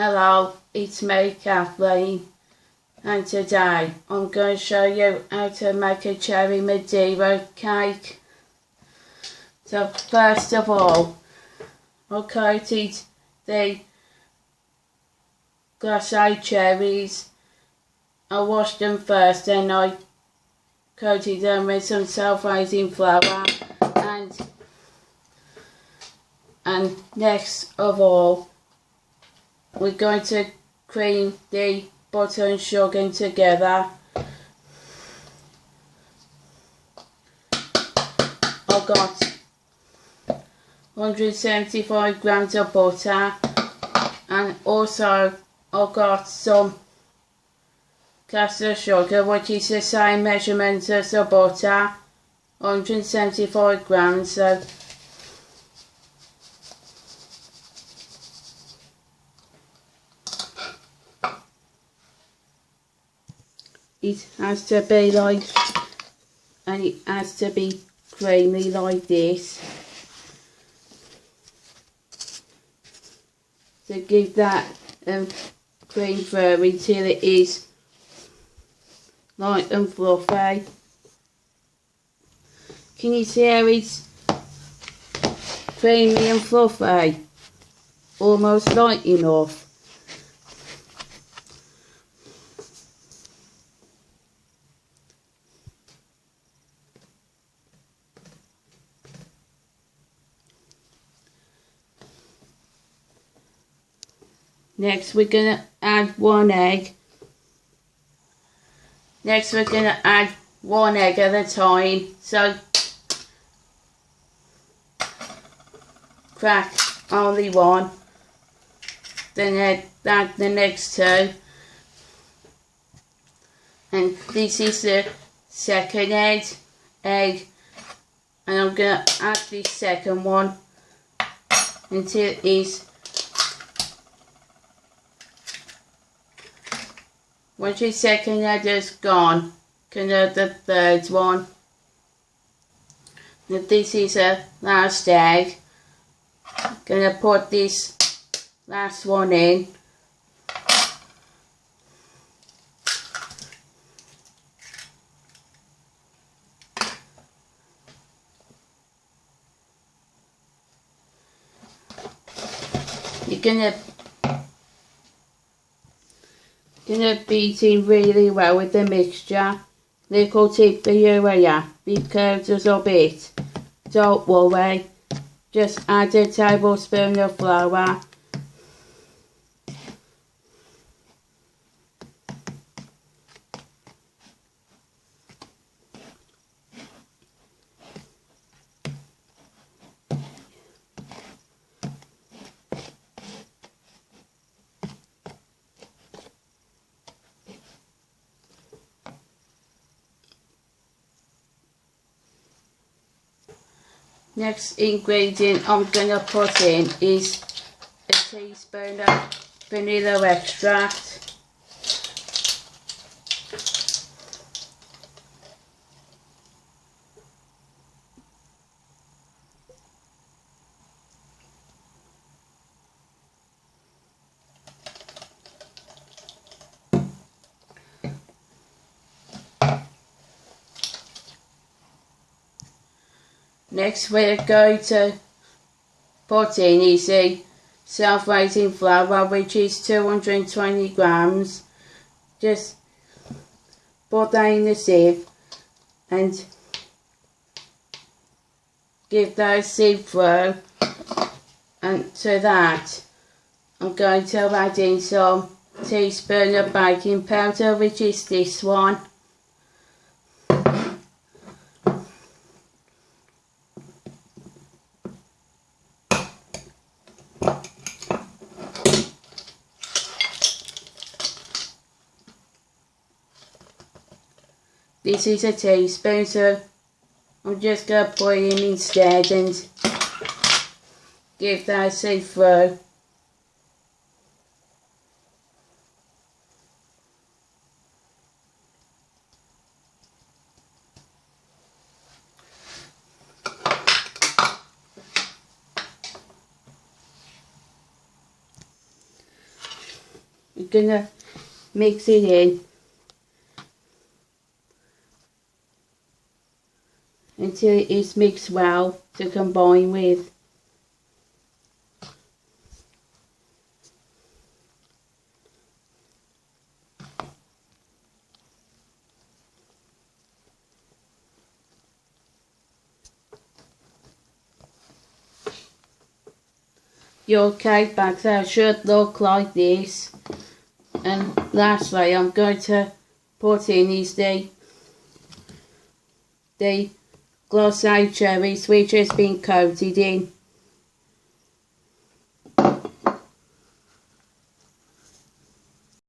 Hello, it's me Kathleen and today I'm going to show you how to make a cherry Madeira cake. So first of all, I coated the glacé cherries. I washed them first then I coated them with some self-raising flour and and next of all we're going to cream the butter and sugar together. I've got 175 grams of butter. And also oh I've got some caster sugar which is the same measurement as the butter. 175 grams so it has to be like and it has to be creamy like this. To give that um, cream through until it is light and fluffy. Can you see how it's creamy and fluffy? Almost light enough Next we're going to add one egg. Next we're going to add one egg at a time. So crack only one. Then add the next two. And this is the second egg. egg. And I'm going to add the second one until it Your second egg is gone, can add the third one. Now this is a last egg. Gonna put this last one in. You're gonna Gonna beat really well with the mixture. Little tip for you eh, here, because a bit. Don't worry, just add a tablespoon of flour Next ingredient I'm going to put in is a teaspoon of vanilla extract. Next we're going to put in easy self-raising flour which is 220 grams. Just put that in the sieve and give that a sieve through and to that I'm going to add in some teaspoon of baking powder which is this one This is a teaspoon, so I'm just going to put in instead and give that a see through. We're gonna mix it in until it is mixed well to combine with. Your cake batter should look like this. And lastly, I'm going to put in is the the glacé cherries which has been coated in